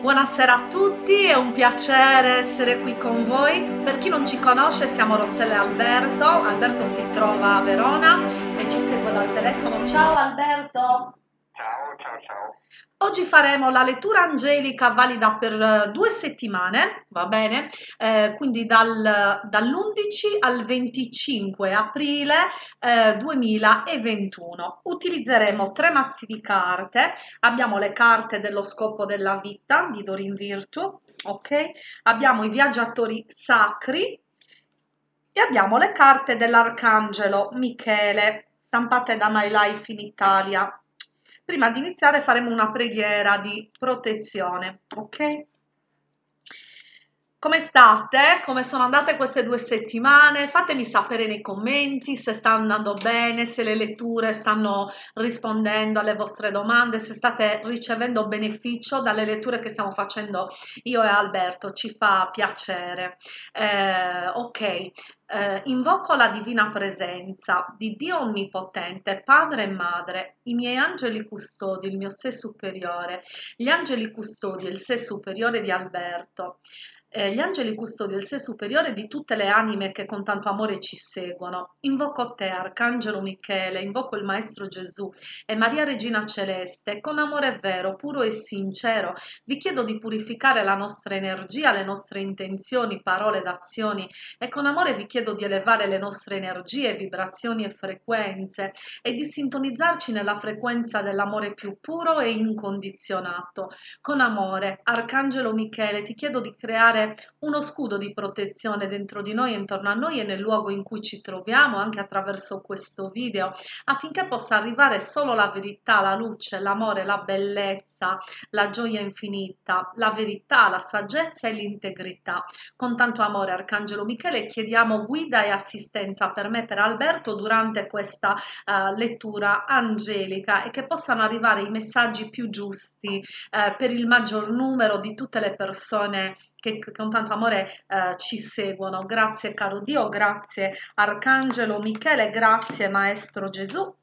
Buonasera a tutti, è un piacere essere qui con voi. Per chi non ci conosce, siamo Rossella e Alberto. Alberto si trova a Verona e ci segue dal telefono. Ciao Alberto! Oggi faremo la lettura angelica valida per eh, due settimane, va bene? Eh, quindi dal- dall'11 al 25 aprile eh, 2021. Utilizzeremo tre mazzi di carte. Abbiamo le carte dello scopo della vita di Dorin Virtue, ok? Abbiamo i viaggiatori sacri e abbiamo le carte dell'arcangelo Michele, stampate da My Life in Italia. Prima di iniziare faremo una preghiera di protezione, ok? Come state? Come sono andate queste due settimane? Fatemi sapere nei commenti se sta andando bene, se le letture stanno rispondendo alle vostre domande, se state ricevendo beneficio dalle letture che stiamo facendo io e Alberto, ci fa piacere. Eh, ok, eh, invoco la divina presenza di Dio Onnipotente, Padre e Madre, i miei angeli custodi, il mio sé superiore, gli angeli custodi il sé superiore di Alberto eh, gli angeli custodi del sé superiore di tutte le anime che con tanto amore ci seguono. Invoco te, Arcangelo Michele, invoco il Maestro Gesù e Maria Regina Celeste, con amore vero, puro e sincero, vi chiedo di purificare la nostra energia, le nostre intenzioni, parole ed azioni e con amore vi chiedo di elevare le nostre energie, vibrazioni e frequenze e di sintonizzarci nella frequenza dell'amore più puro e incondizionato. Con amore, Arcangelo Michele, ti chiedo di creare uno scudo di protezione dentro di noi, intorno a noi e nel luogo in cui ci troviamo, anche attraverso questo video, affinché possa arrivare solo la verità, la luce, l'amore, la bellezza, la gioia infinita, la verità, la saggezza e l'integrità. Con tanto amore, Arcangelo Michele, chiediamo guida e assistenza per mettere Alberto durante questa uh, lettura angelica e che possano arrivare i messaggi più giusti uh, per il maggior numero di tutte le persone che con tanto amore eh, ci seguono. Grazie caro Dio, grazie Arcangelo Michele, grazie Maestro Gesù.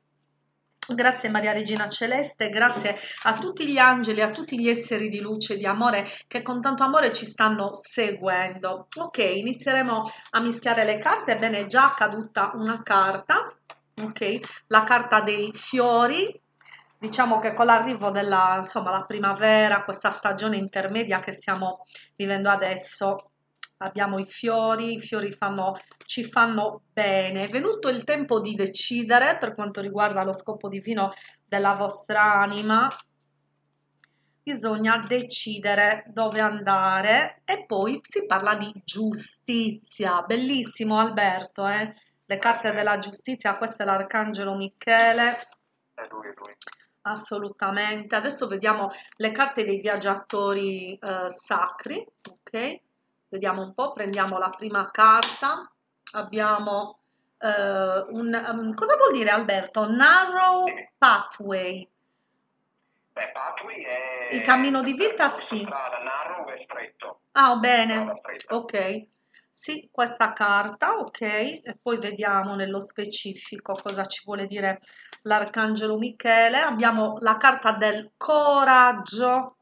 Grazie Maria Regina Celeste, grazie a tutti gli angeli, a tutti gli esseri di luce e di amore che con tanto amore ci stanno seguendo. Ok, inizieremo a mischiare le carte. Ebbene, è già caduta una carta, ok? La carta dei fiori, diciamo che con l'arrivo della insomma, la primavera, questa stagione intermedia che stiamo vivendo adesso, abbiamo i fiori, i fiori fanno, ci fanno bene. È venuto il tempo di decidere per quanto riguarda lo scopo divino della vostra anima. Bisogna decidere dove andare e poi si parla di giustizia. Bellissimo Alberto, eh? Le carte della giustizia, questo è l'arcangelo Michele. È lui, è lui. Assolutamente. Adesso vediamo le carte dei viaggiatori eh, sacri, ok? Vediamo un po', prendiamo la prima carta. Abbiamo eh, un... um, cosa vuol dire Alberto? Narrow pathway. Beh, Pathway è... Il cammino di vita, sì. Strada, narrow è stretto. Ah, bene. Ok. Sì, questa carta, ok. E poi vediamo nello specifico cosa ci vuole dire l'Arcangelo Michele. Abbiamo la carta del coraggio.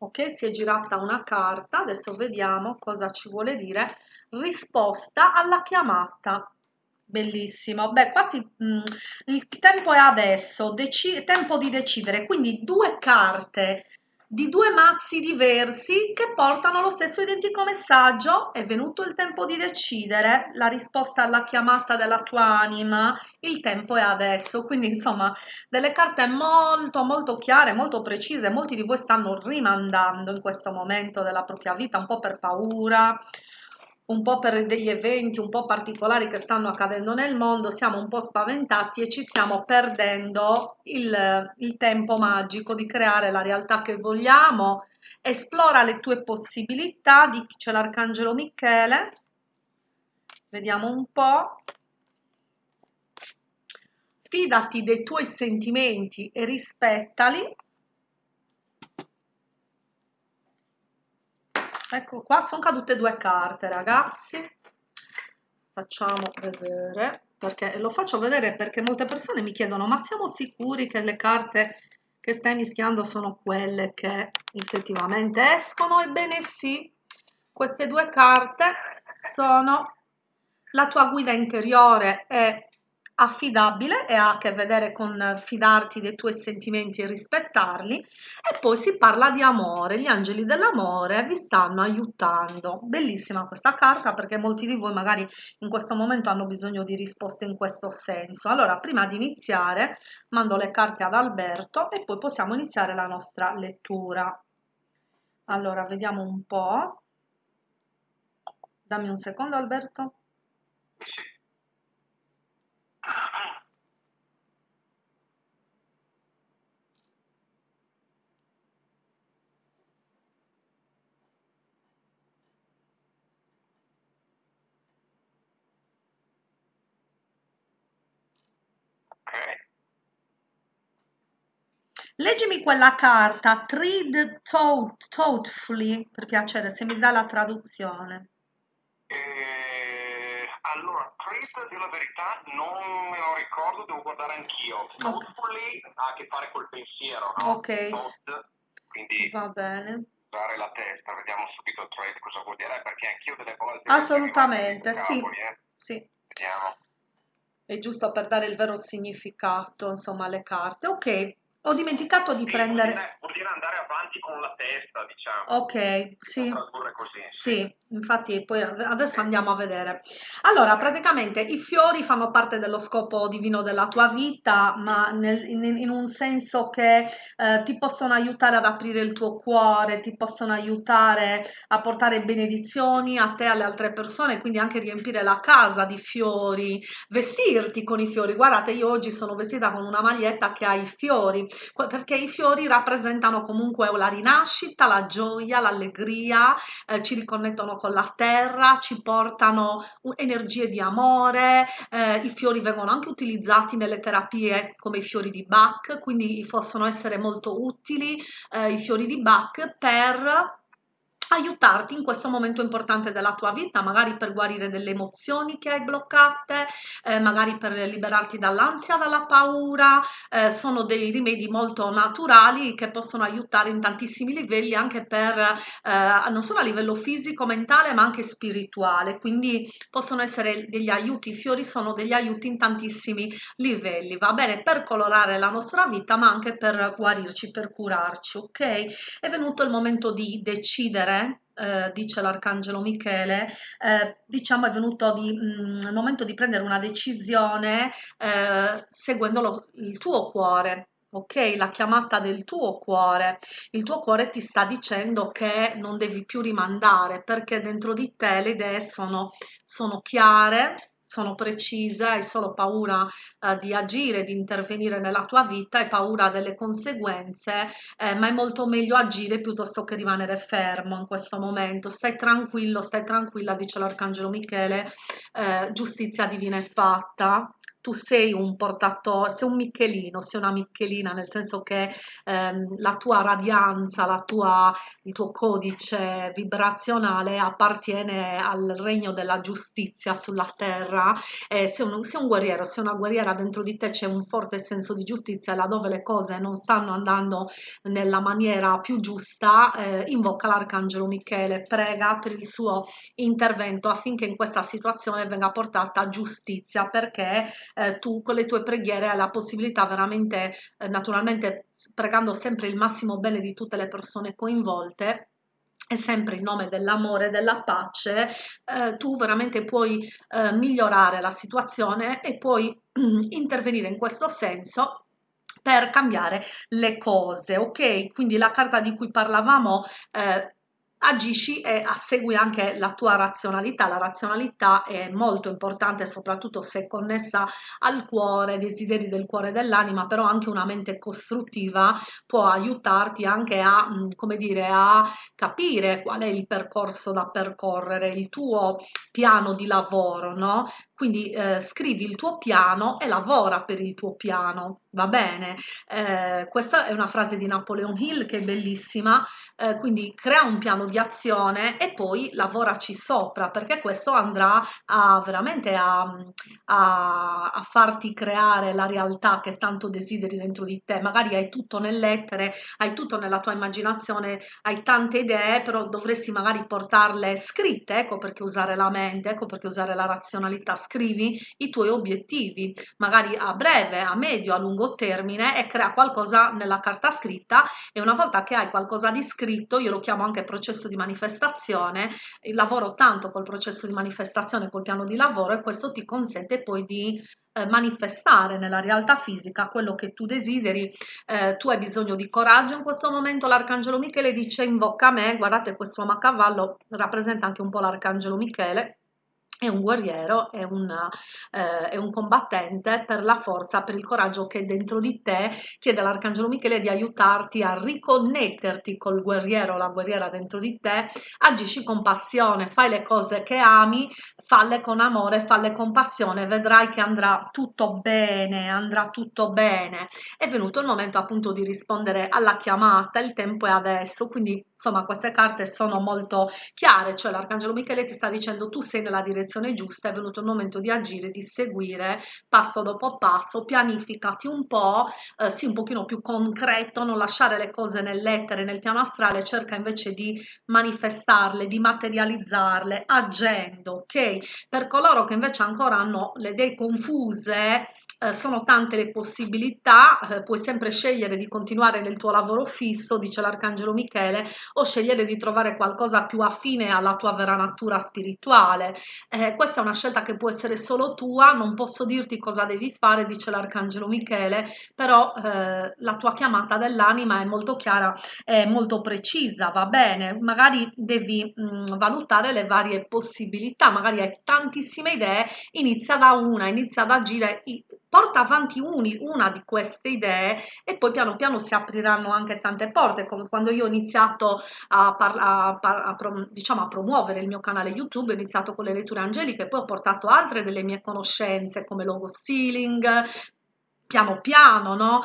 Ok, si è girata una carta, adesso vediamo cosa ci vuole dire. Risposta alla chiamata. Bellissimo. Beh, quasi mh, il tempo è adesso, deci- tempo di decidere. Quindi due carte di due mazzi diversi che portano lo stesso identico messaggio. È venuto il tempo di decidere, la risposta alla chiamata della tua anima, il tempo è adesso. Quindi, insomma, delle carte molto, molto chiare, molto precise. Molti di voi stanno rimandando in questo momento della propria vita, un po' per paura, un po' per degli eventi un po' particolari che stanno accadendo nel mondo, siamo un po' spaventati e ci stiamo perdendo il, il tempo magico di creare la realtà che vogliamo. Esplora le tue possibilità, dice l'Arcangelo Michele. Vediamo un po'. Fidati dei tuoi sentimenti e rispettali. Ecco qua, sono cadute due carte, ragazzi. facciamo vedere perché lo faccio vedere perché molte persone mi chiedono ma siamo sicuri che le carte che stai mischiando sono quelle che effettivamente escono ebbene sì queste due carte sono la tua guida interiore è affidabile e ha a che vedere con fidarti dei tuoi sentimenti e rispettarli e poi si parla di amore, gli angeli dell'amore vi stanno aiutando. Bellissima questa carta perché molti di voi magari in questo momento hanno bisogno di risposte in questo senso. Allora, prima di iniziare mando le carte ad Alberto e poi possiamo iniziare la nostra lettura. Allora, vediamo un po'. Dammi un secondo Alberto. Leggimi quella carta, treat thoughtfully, per piacere, se mi dà la traduzione. Eh, allora, treat, di la verità, non me lo ricordo, devo guardare anch'io. Thoughtfully okay. ha a che fare col pensiero, no? Ok. Thought, quindi va bene. Usare la testa, vediamo subito treat cosa vuol dire, perché anch'io delle volte... Assolutamente, sì. Cavoli, eh. Sì. Vediamo. È giusto per dare il vero significato, insomma, alle carte. Ok, ho dimenticato di prendere... Vuol dire, vuol dire andare avanti con la testa, diciamo. Ok, sì. così. Sì, infatti poi adesso andiamo a vedere. Allora, praticamente i fiori fanno parte dello scopo divino della tua vita, ma nel- in, in un senso che eh, ti possono aiutare ad aprire il tuo cuore, ti possono aiutare a portare benedizioni a te e alle altre persone, quindi anche riempire la casa di fiori, vestirti con i fiori. Guardate, io oggi sono vestita con una maglietta che ha i fiori, perché i fiori rappresentano comunque la rinascita, la gioia, l'allegria, eh, ci riconnettono con la terra, ci portano energie di amore, eh, i fiori vengono anche utilizzati nelle terapie come i fiori di Bach, quindi possono essere molto utili eh, i fiori di Bach per aiutarti in questo momento importante della tua vita, magari per guarire delle emozioni che hai bloccate, eh, magari per liberarti dall'ansia, dalla paura, eh, sono dei rimedi molto naturali che possono aiutare in tantissimi livelli anche per eh, non solo a livello fisico, mentale, ma anche spirituale, quindi possono essere degli aiuti, i fiori sono degli aiuti in tantissimi livelli, va bene per colorare la nostra vita, ma anche per guarirci, per curarci, ok? È venuto il momento di decidere eh, dice l'arcangelo Michele, eh, diciamo è venuto di, mh, il momento di prendere una decisione eh, seguendo lo, il tuo cuore. Ok, la chiamata del tuo cuore, il tuo cuore ti sta dicendo che non devi più rimandare perché dentro di te le idee sono, sono chiare, sono precise, hai solo paura eh, di agire, di intervenire nella tua vita, hai paura delle conseguenze, eh, ma è molto meglio agire piuttosto che rimanere fermo in questo momento. Stai tranquillo, stai tranquilla, dice l'Arcangelo Michele, eh, giustizia divina è fatta, tu sei un portatore, sei un Michelino, sei una Michelina, nel senso che ehm, la tua radianza, la tua, il tuo codice vibrazionale appartiene al regno della giustizia sulla terra. Eh, sei, un, sei un guerriero, sei una guerriera, dentro di te c'è un forte senso di giustizia, laddove le cose non stanno andando nella maniera più giusta, eh, invoca l'arcangelo Michele, prega per il suo intervento affinché in questa situazione venga portata giustizia, perché eh, tu con le tue preghiere hai la possibilità veramente, eh, naturalmente pregando sempre il massimo bene di tutte le persone coinvolte, e sempre in nome dell'amore e della pace, eh, tu veramente puoi eh, migliorare la situazione e puoi intervenire in questo senso per cambiare le cose, ok? Quindi la carta di cui parlavamo eh, agisci e segui anche la tua razionalità. La razionalità è molto importante, soprattutto se connessa al cuore, ai desideri del cuore e dell'anima, però anche una mente costruttiva può aiutarti anche a, come dire, a capire qual è il percorso da percorrere, il tuo piano di lavoro, no? Quindi eh, scrivi il tuo piano e lavora per il tuo piano, va bene? Eh, questa è una frase di Napoleon Hill che è bellissima, eh, quindi crea un piano di azione e poi lavoraci sopra perché questo andrà a veramente a, a, a farti creare la realtà che tanto desideri dentro di te. Magari hai tutto nell'etere, hai tutto nella tua immaginazione, hai tante idee, però dovresti magari portarle scritte, ecco perché usare la mente, ecco perché usare la razionalità, scrivi i tuoi obiettivi, magari a breve, a medio, a lungo termine e crea qualcosa nella carta scritta e una volta che hai qualcosa di scritto, io lo chiamo anche processo di manifestazione, lavoro tanto col processo di manifestazione, col piano di lavoro e questo ti consente poi di eh, manifestare nella realtà fisica quello che tu desideri, eh, tu hai bisogno di coraggio, in questo momento l'arcangelo Michele dice invoca me, guardate questo uomo a cavallo rappresenta anche un po' l'arcangelo Michele, è un guerriero, è un, eh, è un, combattente per la forza, per il coraggio che è dentro di te, chiede all'Arcangelo Michele di aiutarti a riconnetterti col guerriero, la guerriera dentro di te, agisci con passione, fai le cose che ami, falle con amore, falle con passione, vedrai che andrà tutto bene, andrà tutto bene. È venuto il momento appunto di rispondere alla chiamata, il tempo è adesso, quindi insomma queste carte sono molto chiare, cioè l'Arcangelo Michele ti sta dicendo tu sei nella direzione direzione giusta, è venuto il momento di agire, di seguire passo dopo passo, pianificati un po', eh, sì un pochino più concreto, non lasciare le cose nell'etere, nel piano astrale, cerca invece di manifestarle, di materializzarle, agendo, ok? Per coloro che invece ancora hanno le idee confuse, eh, sono tante le possibilità, eh, puoi sempre scegliere di continuare nel tuo lavoro fisso, dice l'Arcangelo Michele, o scegliere di trovare qualcosa più affine alla tua vera natura spirituale. Eh, questa è una scelta che può essere solo tua, non posso dirti cosa devi fare, dice l'Arcangelo Michele, però eh, la tua chiamata dell'anima è molto chiara, è molto precisa, va bene, magari devi mh, mm, valutare le varie possibilità, magari hai tantissime idee, inizia da una, inizia ad agire porta avanti uni, una di queste idee e poi piano piano si apriranno anche tante porte, come quando io ho iniziato a, a, a, a, diciamo, a promuovere il mio canale YouTube, ho iniziato con le letture angeliche, poi ho portato altre delle mie conoscenze come logo stealing, piano piano, no?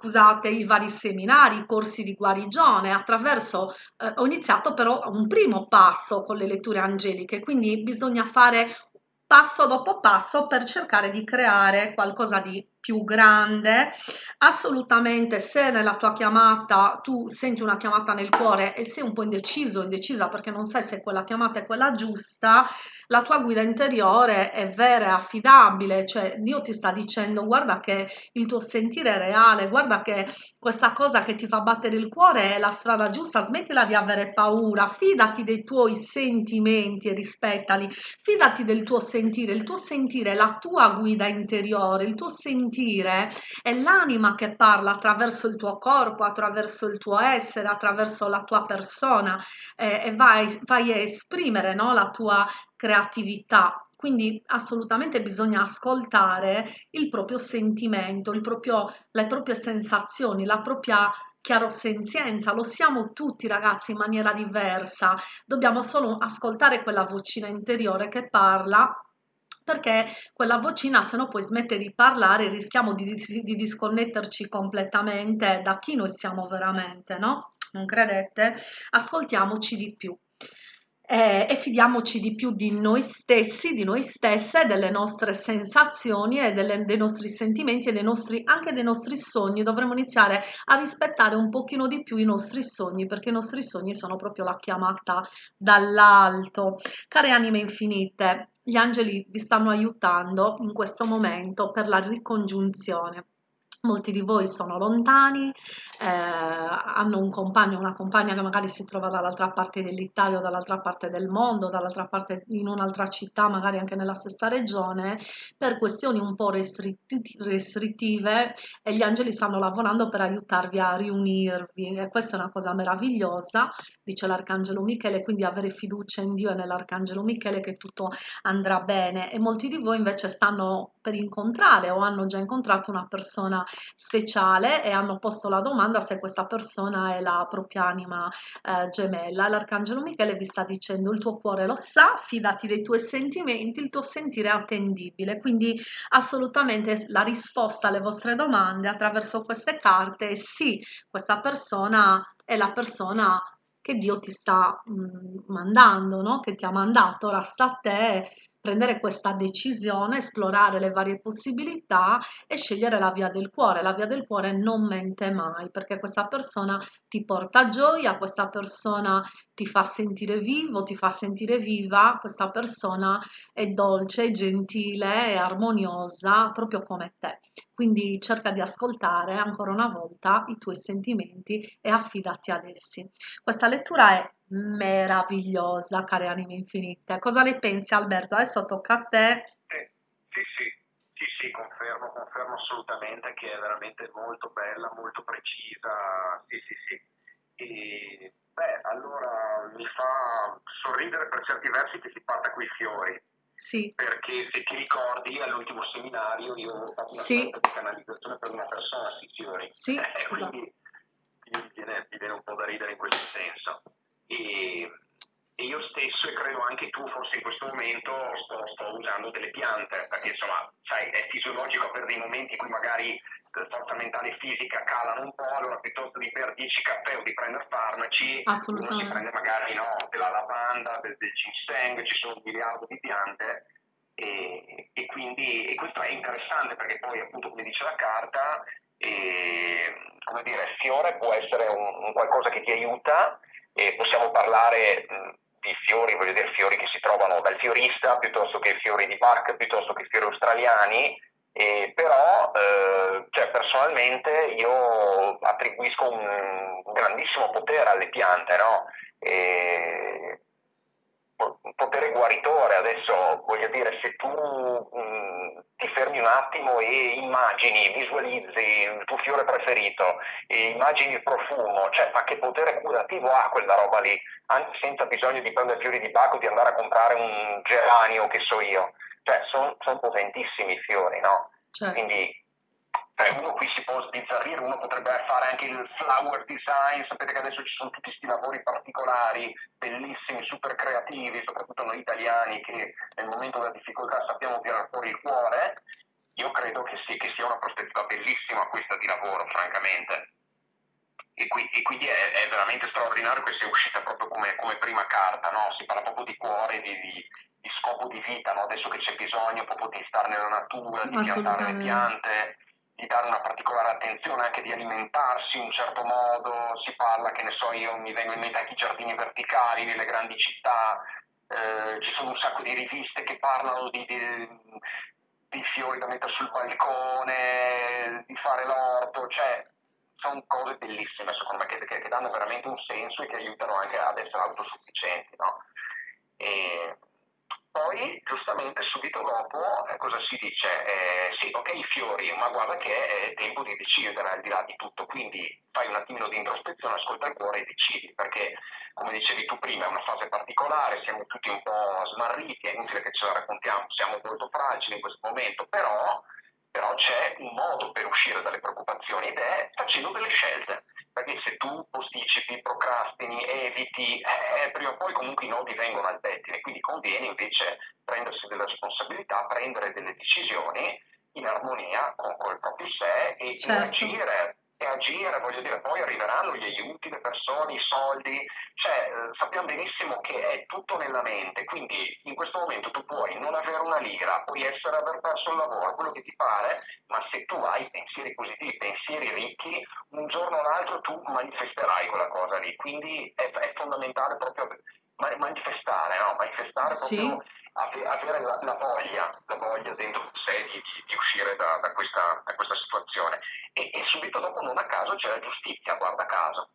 scusate, i vari seminari, i corsi di guarigione, attraverso, eh, ho iniziato però un primo passo con le letture angeliche, quindi bisogna fare passo dopo passo per cercare di creare qualcosa di più grande. Assolutamente se nella tua chiamata tu senti una chiamata nel cuore e sei un po' indeciso indecisa perché non sai se quella chiamata è quella giusta la tua guida interiore è vera e affidabile cioè Dio ti sta dicendo guarda che il tuo sentire è reale guarda che questa cosa che ti fa battere il cuore è la strada giusta smettila di avere paura fidati dei tuoi sentimenti e rispettali fidati del tuo sentire il tuo sentire è la tua guida interiore il tuo sentire, è l'anima che parla attraverso il tuo corpo, attraverso il tuo essere, attraverso la tua persona eh, e vai, vai a esprimere no, la tua creatività. Quindi assolutamente bisogna ascoltare il proprio sentimento, il proprio, le proprie sensazioni, la propria chiarosenzienza, lo siamo tutti ragazzi in maniera diversa, dobbiamo solo ascoltare quella vocina interiore che parla perché quella vocina se no poi smette di parlare rischiamo di, di, di disconnetterci completamente da chi noi siamo veramente, no? Non credete? Ascoltiamoci di più. Eh, e fidiamoci di più di noi stessi, di noi stesse, delle nostre sensazioni e delle, dei nostri sentimenti e dei nostri, anche dei nostri sogni. Dovremmo iniziare a rispettare un pochino di più i nostri sogni perché i nostri sogni sono proprio la chiamata dall'alto. Care anime infinite, gli angeli vi stanno aiutando in questo momento per la ricongiunzione. Molti di voi sono lontani, eh, hanno un compagno, una compagna che magari si trova dall'altra parte dell'Italia o dall'altra parte del mondo, dall'altra parte in un'altra città, magari anche nella stessa regione, per questioni un po' restrittive e gli angeli stanno lavorando per aiutarvi a riunirvi e questa è una cosa meravigliosa, dice l'Arcangelo Michele, quindi avere fiducia in Dio e nell'Arcangelo Michele che tutto andrà bene. E molti di voi invece stanno per incontrare o hanno già incontrato una persona speciale e hanno posto la domanda se questa persona è la propria anima eh, gemella. L'arcangelo Michele vi sta dicendo il tuo cuore lo sa, fidati dei tuoi sentimenti, il tuo sentire è attendibile, quindi assolutamente la risposta alle vostre domande attraverso queste carte è sì, questa persona è la persona che Dio ti sta mm, mandando, no? che ti ha mandato, ora sta a te prendere questa decisione, esplorare le varie possibilità e scegliere la via del cuore. La via del cuore non mente mai perché questa persona ti porta gioia, questa persona ti fa sentire vivo, ti fa sentire viva, questa persona è dolce, gentile, è armoniosa proprio come te. Quindi cerca di ascoltare ancora una volta i tuoi sentimenti e affidati ad essi. Questa lettura è meravigliosa, care anime infinite. Cosa ne pensi Alberto? Adesso tocca a te. Eh, sì, confermo, confermo assolutamente che è veramente molto bella, molto precisa, sì, sì, sì. E, beh, allora mi fa sorridere per certi versi che si parta coi fiori. Sì. Perché se ti ricordi all'ultimo seminario io ho fatto una sì. sorta di canalizzazione per una persona sui fiori. Sì, eh, quindi mi viene, mi viene un po' da ridere in questo senso e, e, io stesso e credo anche tu forse in questo momento sto, sto, usando delle piante perché insomma sai è fisiologico per dei momenti in cui magari la forza mentale e fisica calano un po' allora piuttosto di bere 10 caffè o di prendere farmaci uno si prende magari no, della lavanda del, del ginseng ci sono un miliardo di piante e, e, quindi e questo è interessante perché poi appunto come dice la carta e, come dire, fiore può essere un, un qualcosa che ti aiuta e possiamo parlare di fiori, voglio dire fiori che si trovano dal fiorista piuttosto che fiori di Bach, piuttosto che fiori australiani, eh, però eh, cioè, personalmente io attribuisco un, grandissimo potere alle piante, no? E, un potere guaritore. Adesso voglio dire, se tu mh, ti fermi un attimo e immagini, visualizzi il tuo fiore preferito, e immagini il profumo, cioè, ma che potere curativo ha quella roba lì, anche senza bisogno di prendere fiori di bacco, di andare a comprare un geranio, che so io. Cioè, sono son potentissimi i fiori, no? Certo. Quindi cioè, uno qui si può sbizzarrire, uno potrebbe fare anche il flower design, sapete che adesso ci sono tutti questi lavori particolari, bellissimi, super creativi, soprattutto noi italiani che nel momento della difficoltà sappiamo tirare fuori il cuore, io credo che, sì, che sia una prospettiva bellissima questa di lavoro, francamente. E, qui, e quindi è, è, veramente straordinario che sia uscita proprio come, come prima carta, no? si parla proprio di cuore, di, di, di scopo di vita, no? adesso che c'è bisogno proprio di stare nella natura, di piantare le piante di dare una particolare attenzione, anche di alimentarsi in un certo modo, si parla, che ne so io, mi vengono in mente anche i giardini verticali nelle grandi città, eh, ci sono un sacco di riviste che parlano di, di, di fiori da mettere sul balcone, di fare l'orto, cioè sono cose bellissime secondo me che, che, che, danno veramente un senso e che aiutano anche ad essere autosufficienti. No? E, poi, giustamente, subito dopo, eh, cosa si dice? Eh, sì, ok, i fiori, ma guarda che è tempo di decidere al di là di tutto, quindi fai un attimino di introspezione, ascolta il cuore e decidi, perché, come dicevi tu prima, è una fase particolare, siamo tutti un po' smarriti, è inutile che ce la raccontiamo, siamo molto fragili in questo momento, però, però c'è un modo per uscire dalle preoccupazioni ed è facendo delle scelte perché se tu posticipi, procrastini, eviti, eh, prima o poi comunque i nodi vengono al pettine, quindi conviene invece prendersi delle responsabilità, prendere delle decisioni in armonia con, con il proprio sé e certo. agire e agire, voglio dire, poi arriveranno gli aiuti, le persone, i soldi, cioè eh, sappiamo benissimo che è tutto nella mente, quindi in questo momento tu puoi non avere una lira, puoi essere aver perso il lavoro, quello che ti pare, ma se tu hai pensieri positivi, pensieri ricchi, un giorno o l'altro tu manifesterai quella cosa lì, quindi è, è fondamentale proprio manifestare, no? manifestare sì. proprio avere la, la, voglia, la voglia dentro sé di, di, di uscire da, da, questa, da, questa, situazione. E, e, subito dopo, non a caso, c'è la giustizia, guarda caso.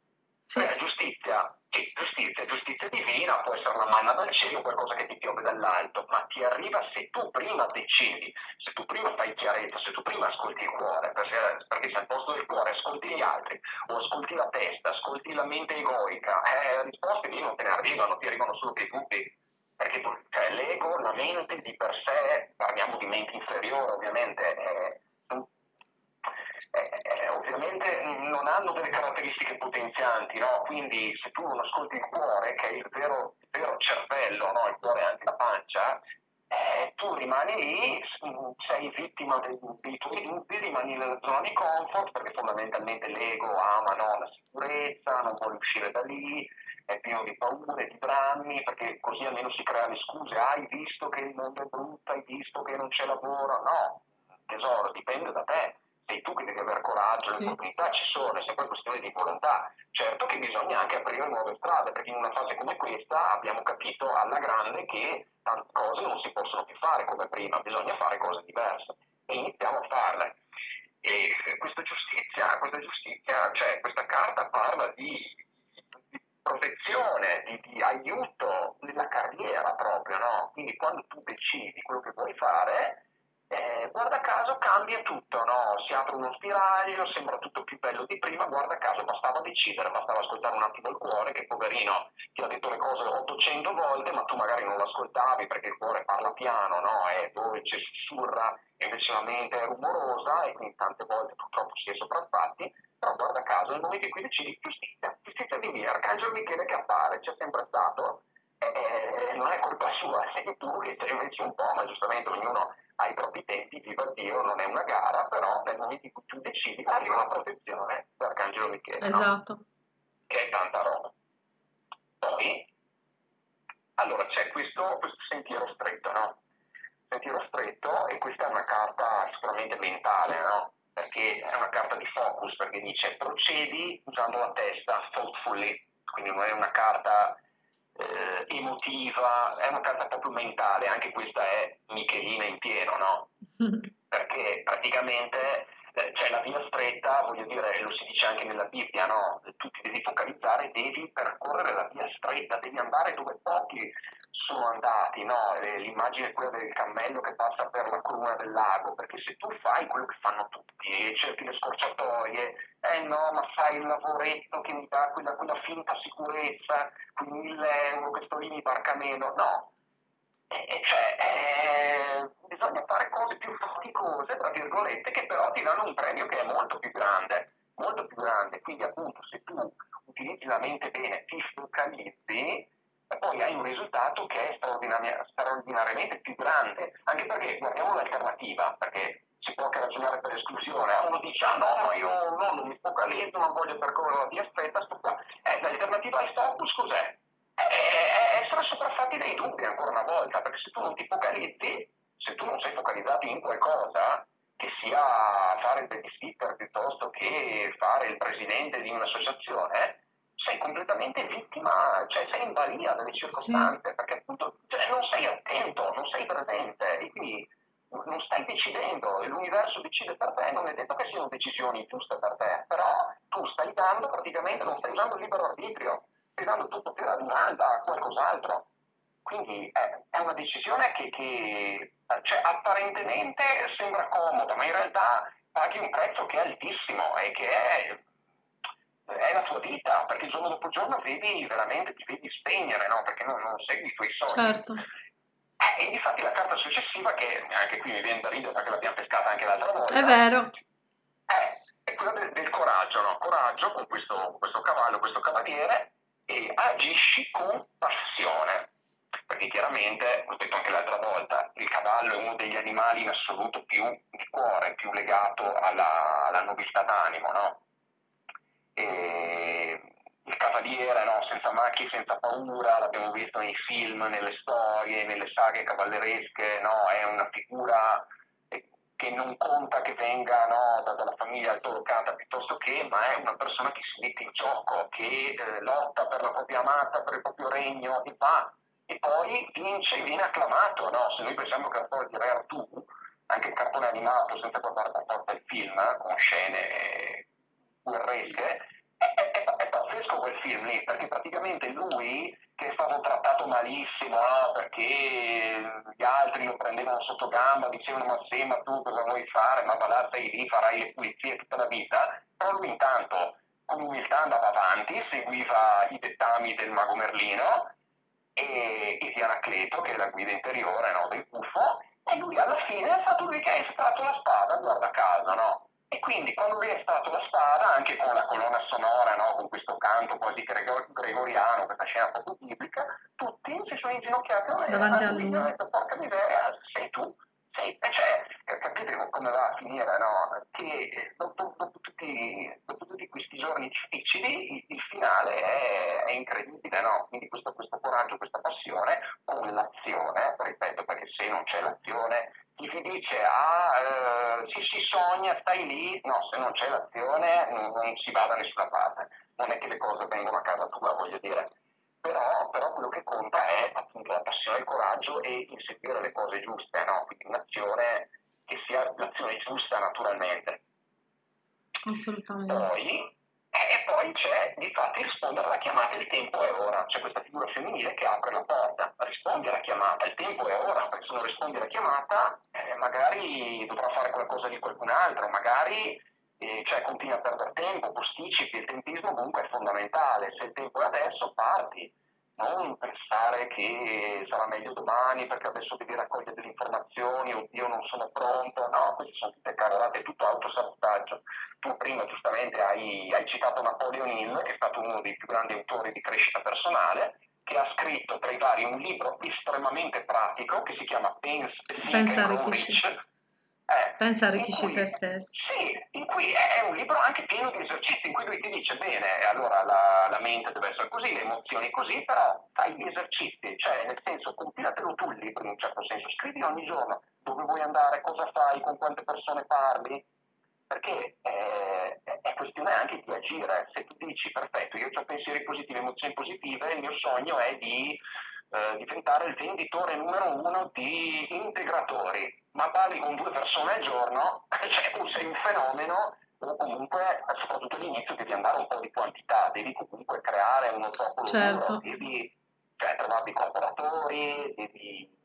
Sì. La giustizia, sì, giustizia, giustizia divina, può essere una manna dal cielo, qualcosa che ti piove dall'alto, ma ti arriva se tu prima decidi, se tu prima fai chiarezza, se tu prima ascolti il cuore, perché, perché se al posto del cuore ascolti gli altri, o ascolti la testa, ascolti la mente egoica, eh, risposte lì non te ne arrivano, ti arrivano solo che dubbi perché cioè, l'ego, la mente di per sé, parliamo di mente inferiore ovviamente, è, è, ovviamente non hanno delle caratteristiche potenzianti, no? quindi se tu non ascolti il cuore, che è il vero, il vero cervello, no? il cuore è anche la pancia, eh, tu rimani lì, sei vittima dei, dei tuoi dubbi, rimani nella zona di comfort perché fondamentalmente l'ego ama no, la sicurezza, non vuole uscire da lì, è pieno di paure, di drammi, perché così almeno si crea le scuse, ah, hai visto che il mondo è brutto, hai visto che non c'è lavoro, no, tesoro, dipende da te, sei tu che devi avere coraggio, sì. le opportunità ci sono, è sempre questione di volontà. Certo che bisogna anche aprire nuove strade, perché in una fase come questa abbiamo capito alla grande che tante cose non si possono più fare come prima, bisogna fare cose diverse e iniziamo a farle. E questa giustizia, questa giustizia, cioè questa carta parla di quando tu decidi quello che vuoi fare, eh, guarda caso cambia tutto, no? si apre uno spiraglio, sembra tutto più bello di prima, guarda caso bastava decidere, bastava ascoltare un attimo il cuore che poverino ti ha detto le cose 800 volte ma tu magari non l'ascoltavi perché il cuore parla piano, no? è dolce, sussurra, e invece la mente è rumorosa e quindi tante volte purtroppo si è sopraffatti, però guarda caso nel momento in cui decidi giustizia, giustizia di Dio, Arcangelo Michele che appare, c'è sempre stato, eh, non è colpa sua, sei tu che ci invece un po', ma giustamente ognuno ai propri tempi, viva Dio, non è una gara, però nel momento in cui tu decidi arriva la protezione dell'Arcangelo Michele. Esatto. No? Che è tanta roba. Poi, allora c'è questo, questo sentiero stretto, no? Sentiero stretto, e questa è una carta sicuramente mentale, no? Perché è una carta di focus, perché dice procedi usando la testa, thoughtfully, quindi non è una carta eh, emotiva, è una carta proprio mentale, anche questa è Michelina in pieno, no? Perché praticamente eh, c'è la via stretta, voglio dire, lo si dice anche nella Bibbia, no? Tu ti devi focalizzare, devi percorrere la via stretta, devi andare dove pochi sono andati, no? L'immagine è quella del cammello che passa per la cruna del lago, perché se tu fai quello che fanno tutti e cerchi le scorciatoie, eh no, ma fai il lavoretto che mi dà quella, quella finta sicurezza, quei mille euro che sto lì mi barca meno, no. E, cioè, eh, bisogna fare cose più faticose, tra virgolette, che però ti danno un premio che è molto più grande, molto più grande. Quindi appunto se tu utilizzi la mente bene, ti focalizzi, poi hai un risultato che è straordinari- straordinariamente più grande, anche perché guardiamo l'alternativa, perché si può anche ragionare per esclusione, uno dice ah no, ma io no, non mi focalizzo, non voglio percorrere la via stretta, sto qua. Eh, l'alternativa al focus cos'è? È essere sopraffatti dai dubbi ancora una volta, perché se tu non ti focalizzi, se tu non sei focalizzato in qualcosa, che sia fare il babysitter piuttosto che fare il presidente di un'associazione, sei completamente vittima, cioè sei in balia delle circostanze, sì. perché appunto cioè, non sei attento, non sei presente e quindi non stai decidendo e l'universo decide per te, non è detto che siano decisioni giuste per te, però tu stai dando praticamente, non stai usando il libero arbitrio, dando tutto per domanda a qualcos'altro. Quindi è, è una decisione che, che cioè, apparentemente sembra comoda, ma in realtà paghi un prezzo che è altissimo e che è è la tua vita, perché giorno dopo giorno vedi veramente, ti vedi spegnere, no? perché non, non segui i tuoi sogni. Certo. Eh, e infatti la carta successiva, che anche qui mi viene da ridere perché l'abbiamo pescata anche l'altra volta, è vero. È, è quella del, del, coraggio, no? Coraggio con questo, questo cavallo, questo cavaliere, e agisci con passione. Perché chiaramente, l'ho detto anche l'altra volta, il cavallo è uno degli animali in assoluto più di cuore, più legato alla, alla nobiltà d'animo, no? E il cavaliere, no? senza macchie, senza paura, l'abbiamo visto nei film, nelle storie, nelle saghe cavalleresche, no? è una figura che non conta che venga no, dalla famiglia altolocata piuttosto che, ma è una persona che si mette in gioco, che eh, lotta per la propria amata, per il proprio regno e va, e poi vince e viene acclamato. No? Se noi pensiamo che la storia di Re Artù, anche il cartone animato, senza guardare per forza il film, con scene guerresche, è, è, pazzesco quel film lì, perché praticamente lui che è stato trattato malissimo, no? perché gli altri lo prendevano sotto gamba, dicevano ma sì, ma tu cosa vuoi fare, ma va là, sei lì, farai le pulizie tutta la vita, però lui intanto con umiltà andava avanti, seguiva i dettami del mago Merlino e, e di Anacleto, che è la guida interiore no? del puffo, e lui alla fine è stato lui che ha estratto la spada, guarda caso, no? E quindi quando viene stato la spada, anche con la colonna sonora, no? con questo canto quasi gregoriano, questa scena proprio biblica, tutti si sono inginocchiati a me. Davanti a lui. E ho detto, porca miseria, sei tu. Sei, cioè, capite come va a finire, no? Che dopo, dopo, tutti, dopo tutti, questi giorni difficili, il, il finale è, è, incredibile, no? Quindi questo, questo coraggio, questa passione con l'azione, ripeto, perché se non c'è l'azione chi ti dice ah eh, si, si sogna, stai lì, no, se non c'è l'azione non, non, si va da nessuna parte, non è che le cose vengono a casa tua, voglio dire, però, però quello che conta è appunto la passione e il coraggio e inseguire le cose giuste, no? quindi un'azione che sia l'azione giusta naturalmente. Assolutamente. Poi e poi c'è di fatti rispondere alla chiamata, il tempo è ora, c'è questa figura femminile che apre la porta, risponde alla chiamata, il tempo è ora, perché se non rispondi alla chiamata eh, magari dovrà fare qualcosa di qualcun altro, magari eh, cioè, continui a perdere tempo, posticipi, il tempismo comunque è fondamentale, se il tempo è adesso parti, non pensare che sarà meglio domani perché adesso devi raccogliere delle informazioni, oddio non sono pronto, no, queste sono tutte cavolate, è tutto autosabotaggio. Tu prima giustamente hai, hai citato Napoleon Hill, che è stato uno dei più grandi autori di crescita personale, che ha scritto tra i vari un libro estremamente pratico che si chiama Pensa, Pensa Rich, eh, Pensa a arricchisci te stesso. Sì, in cui è un libro anche pieno di esercizi, in cui lui ti dice, bene, allora la, la mente deve essere così, le emozioni così, però fai gli esercizi, cioè nel senso, compilatelo tu il libro in un certo senso, scrivi ogni giorno dove vuoi andare, cosa fai, con quante persone parli, perché eh, è questione anche di agire. Se tu dici, perfetto, io ho pensieri positivi, emozioni positive, il mio sogno è di eh, diventare il venditore numero uno di integratori, ma parli con due persone al giorno, cioè o sei un fenomeno o comunque, soprattutto all'inizio, devi andare un po' di quantità, devi comunque creare uno popolo certo. devi cioè, trovare dei collaboratori, devi...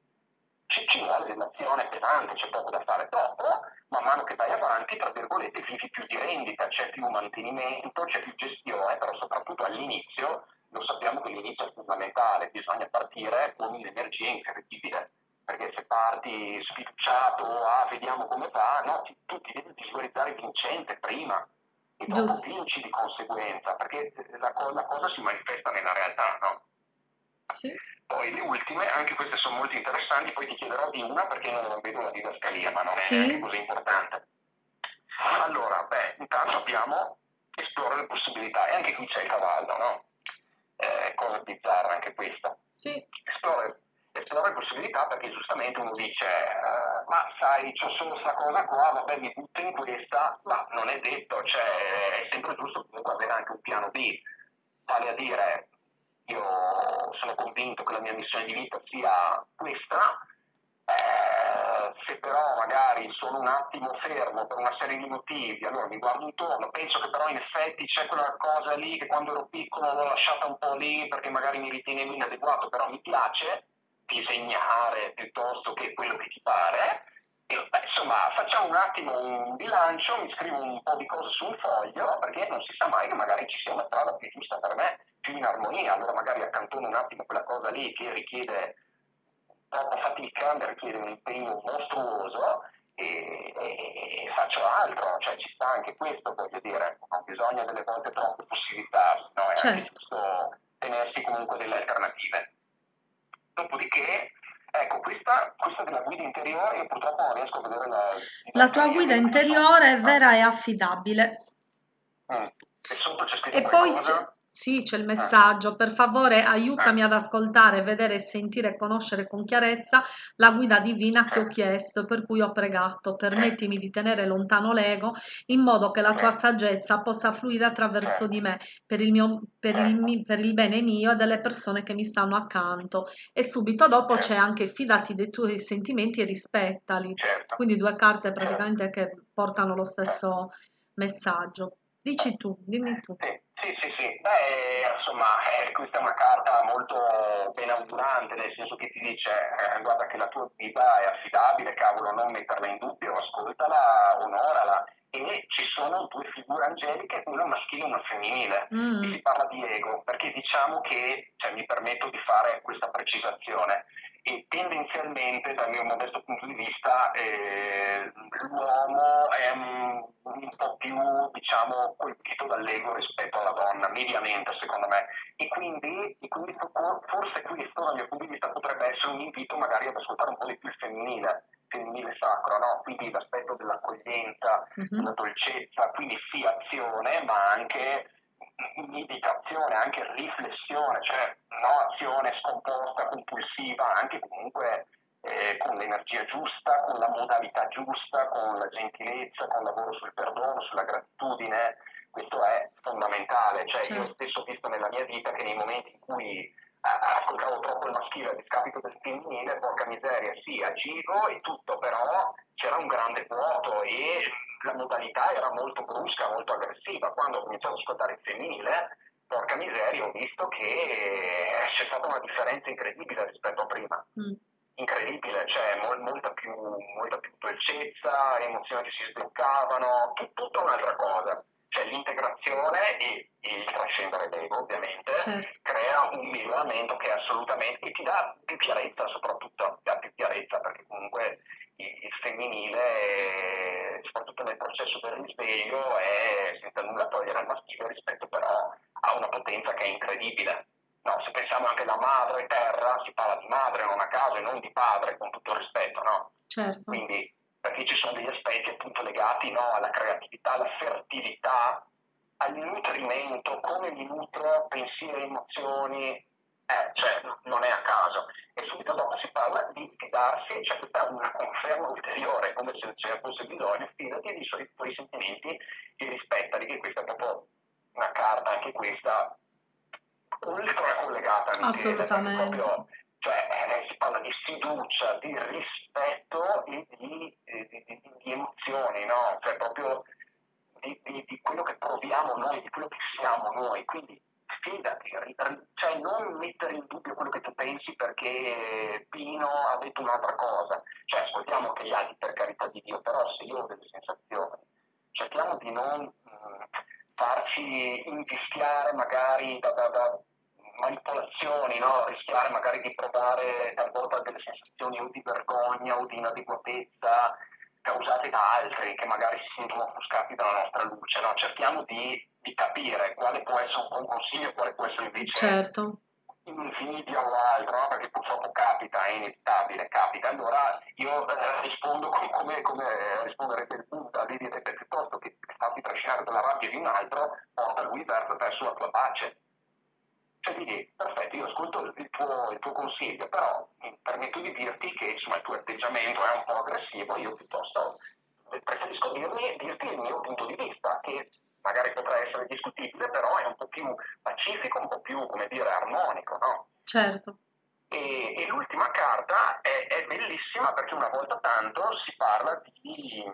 ci, ci vuole dell'azione pesante, c'è poco da fare. Dopo, man mano che vai avanti, tra virgolette, vivi più di rendita, c'è più mantenimento, c'è più gestione, però soprattutto all'inizio lo sappiamo che l'inizio è fondamentale, bisogna partire con un'energia incredibile, perché se parti sfiduciato, ah, vediamo come fa, no, ti, tu ti devi visualizzare vincente prima e dopo Giusto. vinci di conseguenza, perché la, la, cosa si manifesta nella realtà, no? Sì. Poi le ultime, anche queste sono molto interessanti, poi ti chiederò di una perché non vedo la didascalia, ma non è sì. neanche così importante. Allora, beh, intanto abbiamo esplora le possibilità e anche qui c'è il cavallo, no? eh, cosa bizzarra anche questa. Sì. Esplora, esplora possibilità perché giustamente uno dice eh, ma sai c'ho solo questa cosa qua, vabbè mi butto in questa, ma non è detto, cioè, è sempre giusto comunque avere anche un piano B, vale a dire io sono convinto che la mia missione di vita sia questa, eh, se però magari sono un attimo fermo per una serie di motivi, allora mi guardo intorno, penso che però in effetti c'è quella cosa lì che quando ero piccolo l'ho lasciata un po' lì perché magari mi ritenevo inadeguato, però mi piace disegnare piuttosto che quello che ti pare. E, beh, insomma, facciamo un attimo un bilancio, mi scrivo un po' di cose su un foglio perché non si sa mai che magari ci sia una strada più giusta per me, più in armonia, allora magari accantono un attimo quella cosa lì che richiede troppa fatica, mi richiede un impegno mostruoso e, e, e, faccio altro, cioè ci sta anche questo, voglio dire, non bisogna delle volte troppe possibilità, no? è certo. anche giusto tenersi comunque delle alternative. Dopodiché, ecco, questa, questa della guida interiore, io purtroppo non riesco a vedere la... La tua guida interiore è vera e affidabile. Mm. E sotto c'è scritto e poi sì, c'è il messaggio. Per favore, aiutami ad ascoltare, vedere, sentire e conoscere con chiarezza la guida divina che ho chiesto, per cui ho pregato. Permettimi di tenere lontano l'ego, in modo che la tua saggezza possa fluire attraverso di me, per il, mio, per il, per il bene mio e delle persone che mi stanno accanto. E subito dopo c'è anche fidati dei tuoi sentimenti e rispettali. Certo. Quindi due carte praticamente che portano lo stesso messaggio. Dici tu, dimmi tu. Sì, sì, sì. Beh, insomma, eh, questa è una carta molto benaugurante, nel senso che ti dice, eh, guarda che la tua vita è affidabile, cavolo, non metterla in dubbio, ascoltala, onorala e ci sono due figure angeliche, una maschile e una femminile. Mm. E si parla di ego, perché diciamo che, cioè, mi permetto di fare questa precisazione, e tendenzialmente dal mio modesto punto di vista eh, l'uomo è un, un, po' più diciamo colpito dall'ego rispetto alla donna, mediamente secondo me, e quindi, e quindi forse questo dal mio punto di vista potrebbe essere un invito magari ad ascoltare un po' di più il femminile femminile sacro, no? quindi l'aspetto dell'accoglienza, mm-hmm. della dolcezza, quindi sì azione, ma anche meditazione, anche riflessione, cioè no azione scomposta, compulsiva, anche comunque eh, con l'energia giusta, con la modalità giusta, con la gentilezza, con il lavoro sul perdono, sulla gratitudine, questo è fondamentale. Cioè, certo. Io stesso ho visto nella mia vita che nei momenti in cui ascoltavo troppo il maschile a discapito del femminile, porca miseria, sì, agivo e tutto, però c'era un grande vuoto e la modalità era molto brusca, molto aggressiva. Quando ho cominciato ad ascoltare il femminile, porca miseria, ho visto che c'è stata una differenza incredibile rispetto a prima. Mm. Incredibile, cioè mol, molta, più, molta più dolcezza, emozioni che si sbloccavano, tut, tutta un'altra cosa cioè l'integrazione e il trascendere l'ego ovviamente certo. crea un miglioramento che è assolutamente e ti dà più chiarezza soprattutto ti dà più chiarezza perché comunque femminile soprattutto nel processo del risveglio è senza nulla togliere al maschile rispetto però a una potenza che è incredibile no, se pensiamo anche alla madre terra si parla di madre non a caso e non di padre con tutto il rispetto no? certo. quindi perché ci sono degli aspetti appunto legati no, alla creatività, alla fertilità, al nutrimento, come mi nutro pensieri, emozioni, eh, cioè non è a caso. E subito dopo si parla di fidarsi, cioè questa è una conferma ulteriore, come se ce ne fosse bisogno, fidati dei suoi, tuoi sentimenti e rispettali, che questa è proprio una carta, anche questa, ultra collegata. Assolutamente. Proprio, cioè eh, si parla di fiducia, di rispetto e di, di, di, di emozioni, no? Cioè proprio di, quello che proviamo noi, di quello che siamo noi. Quindi fidati, cioè non mettere in dubbio quello che tu pensi perché Pino ha detto un'altra cosa. Cioè ascoltiamo anche gli altri per carità di Dio, però se io ho delle sensazioni, cerchiamo di non mm, farci invischiare magari da, da, da manipolazioni, no? rischiare magari di provare talvolta delle sensazioni o di vergogna o di inadeguatezza causate da altri che magari si sentono offuscati dalla nostra luce. No? Cerchiamo di, di, capire quale può essere un buon consiglio e quale può essere invece certo. un invidia o altro, no? perché purtroppo capita, è inevitabile, capita. Allora io eh, rispondo come, come, come risponderebbe il Buddha, vi direte piuttosto che farti trascinare dalla rabbia di un altro, porta lui verso la tua pace cioè quindi, perfetto, io ascolto il tuo, il tuo, consiglio, però permetto di dirti che insomma, il tuo atteggiamento è un po' aggressivo, io piuttosto preferisco dirmi, dirti il mio punto di vista, che magari potrà essere discutibile, però è un po' più pacifico, un po' più, come dire, armonico, no? Certo. E, e l'ultima carta è, è, bellissima perché una volta tanto si parla di,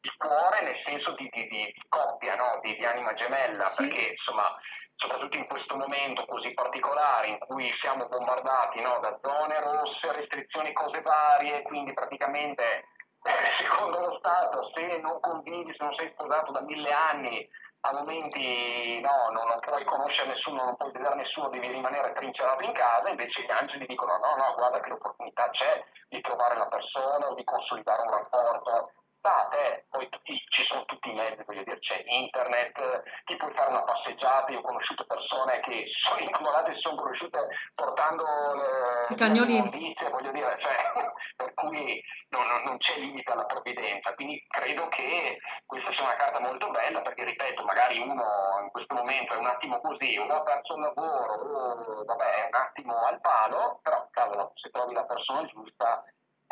di cuore nel senso di, di, di coppia, no? di, anima gemella, sì. perché insomma soprattutto in questo momento così particolare in cui siamo bombardati no, da zone rosse, restrizioni, cose varie, quindi praticamente eh, secondo lo Stato se non convivi, se non sei sposato da mille anni, a momenti no, no, non puoi conoscere nessuno, non puoi vedere nessuno, devi rimanere trincerato in casa, invece gli angeli dicono no, no, guarda che l'opportunità c'è di trovare la persona o di consolidare un rapporto state, poi tutti, ci sono tutti i mezzi, voglio dire, c'è internet, ti puoi fare una passeggiata, io ho conosciuto persone che sono innamorate e sono conosciute portando le, I cagnolini. Notizie, voglio dire, cioè, per cui non, non, c'è limite alla provvidenza, quindi credo che questa sia una carta molto bella perché, ripeto, magari uno in questo momento è un attimo così, uno ha perso il lavoro, o, vabbè, è un attimo al palo, però cavolo, se trovi la persona giusta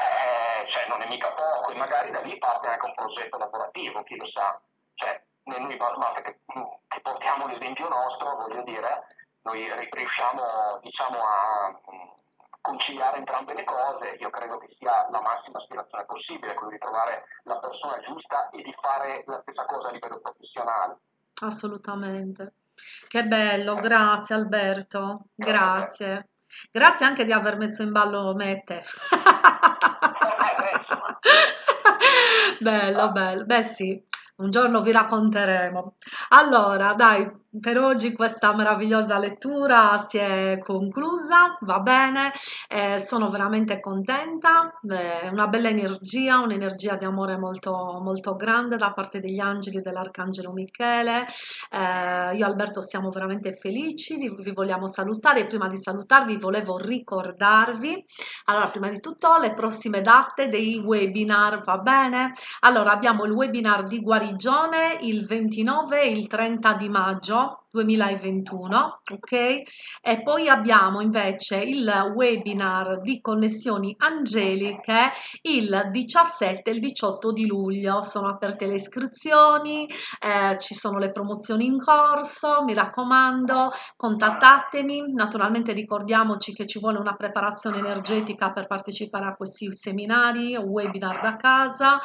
eh, cioè non è mica poco e magari da lì parte anche un progetto lavorativo, chi lo sa. Cioè, noi basta che, che portiamo l'esempio nostro, voglio dire, noi riusciamo diciamo, a conciliare entrambe le cose, io credo che sia la massima aspirazione possibile, quello di trovare la persona giusta e di fare la stessa cosa a livello professionale. Assolutamente. Che bello, grazie Alberto, grazie. Grazie anche di aver messo in ballo me e te. bello, bello. Beh sì, un giorno vi racconteremo. Allora, dai, per oggi questa meravigliosa lettura si è conclusa, va bene, eh, sono veramente contenta, eh, una bella energia, un'energia di amore molto, molto grande da parte degli angeli dell'Arcangelo Michele. Eh, io e Alberto siamo veramente felici, vi, vi vogliamo salutare. Prima di salutarvi volevo ricordarvi, allora prima di tutto le prossime date dei webinar, va bene? Allora abbiamo il webinar di guarigione il 29 e il 30 di maggio 2021, ok? E poi abbiamo invece il webinar di connessioni angeliche il 17 e il 18 di luglio. Sono aperte le iscrizioni, eh, ci sono le promozioni in corso, mi raccomando, contattatemi. Naturalmente ricordiamoci che ci vuole una preparazione energetica per partecipare a questi seminari, webinar da casa,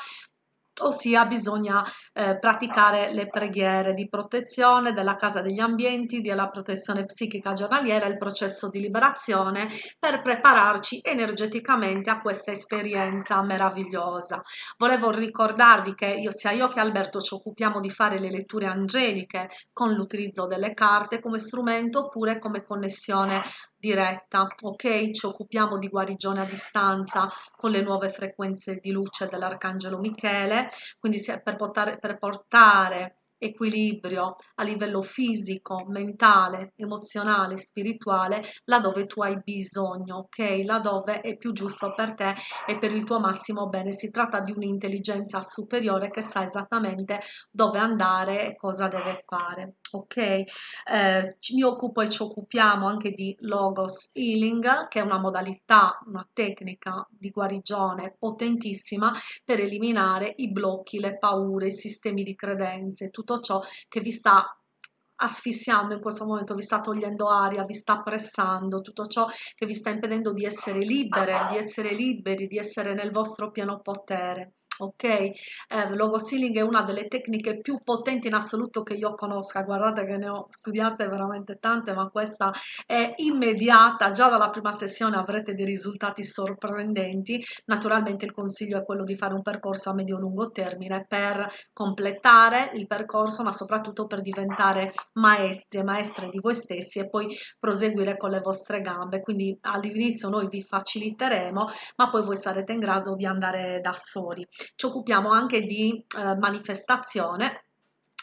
ossia bisogna eh, praticare le preghiere di protezione della casa degli ambienti, della protezione psichica giornaliera, il processo di liberazione per prepararci energeticamente a questa esperienza meravigliosa. Volevo ricordarvi che io, sia io che Alberto ci occupiamo di fare le letture angeliche con l'utilizzo delle carte come strumento oppure come connessione diretta, ok? Ci occupiamo di guarigione a distanza con le nuove frequenze di luce dell'Arcangelo Michele, quindi per portare, per portare equilibrio a livello fisico, mentale, emozionale, spirituale, laddove tu hai bisogno, ok? Laddove è più giusto per te e per il tuo massimo bene. Si tratta di un'intelligenza superiore che sa esattamente dove andare e cosa deve fare, ok? Eh, mi occupo e ci occupiamo anche di Logos Healing, che è una modalità, una tecnica di guarigione potentissima per eliminare i blocchi, le paure, i sistemi di credenze, tutto tutto ciò che vi sta asfissiando in questo momento, vi sta togliendo aria, vi sta pressando, tutto ciò che vi sta impedendo di essere libere, di essere liberi, di essere nel vostro pieno potere ok? Eh, logo sealing è una delle tecniche più potenti in assoluto che io conosca, guardate che ne ho studiate veramente tante, ma questa è immediata, già dalla prima sessione avrete dei risultati sorprendenti, naturalmente il consiglio è quello di fare un percorso a medio-lungo termine per completare il percorso, ma soprattutto per diventare maestri e maestre di voi stessi e poi proseguire con le vostre gambe, quindi all'inizio noi vi faciliteremo, ma poi voi sarete in grado di andare da soli ci occupiamo anche di eh, manifestazione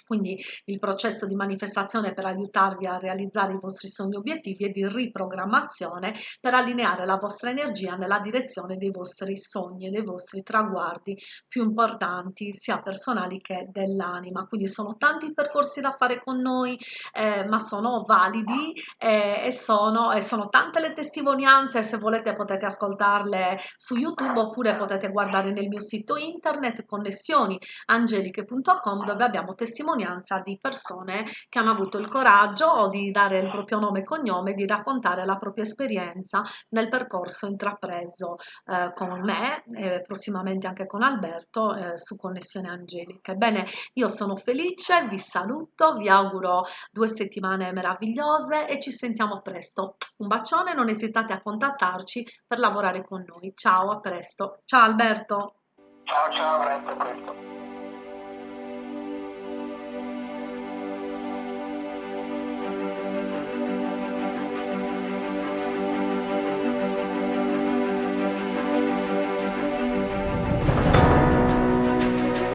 quindi il processo di manifestazione per aiutarvi a realizzare i vostri sogni obiettivi e di riprogrammazione per allineare la vostra energia nella direzione dei vostri sogni e dei vostri traguardi più importanti sia personali che dell'anima. Quindi sono tanti percorsi da fare con noi eh, ma sono validi eh, e, sono, e sono tante le testimonianze. Se volete potete ascoltarle su youtube oppure potete guardare nel mio sito internet connessioniangeliche.com dove abbiamo testimonianze testimonianza di persone che hanno avuto il coraggio di dare il proprio nome e cognome, di raccontare la propria esperienza nel percorso intrapreso eh, con me e prossimamente anche con Alberto eh, su Connessione Angelica. Ebbene, io sono felice, vi saluto, vi auguro due settimane meravigliose e ci sentiamo presto. Un bacione, non esitate a contattarci per lavorare con noi. Ciao, a presto. Ciao Alberto. Ciao, ciao, a presto.